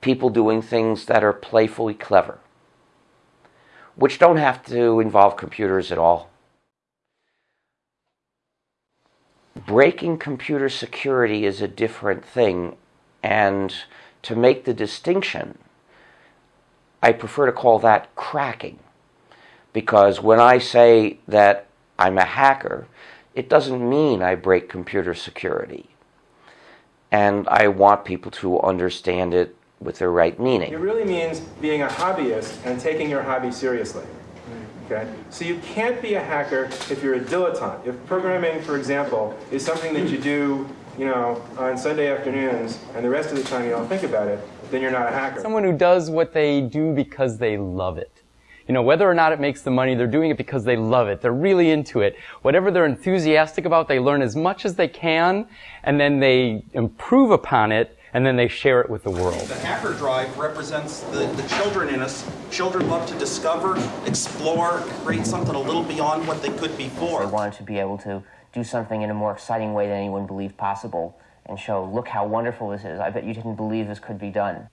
people doing things that are playfully clever, which don't have to involve computers at all. Breaking computer security is a different thing, and to make the distinction, I prefer to call that cracking. Because when I say that I'm a hacker, it doesn't mean I break computer security. And I want people to understand it with the right meaning. It really means being a hobbyist and taking your hobby seriously. Okay? So you can't be a hacker if you're a dilettante. If programming, for example, is something that you do you know, on Sunday afternoons and the rest of the time you don't think about it, then you're not a hacker. Someone who does what they do because they love it. You know, whether or not it makes them money, they're doing it because they love it. They're really into it. Whatever they're enthusiastic about, they learn as much as they can, and then they improve upon it, and then they share it with the world. The hacker drive represents the, the children in us. Children love to discover, explore, create something a little beyond what they could before. They wanted to be able to do something in a more exciting way than anyone believed possible and show, look how wonderful this is. I bet you didn't believe this could be done.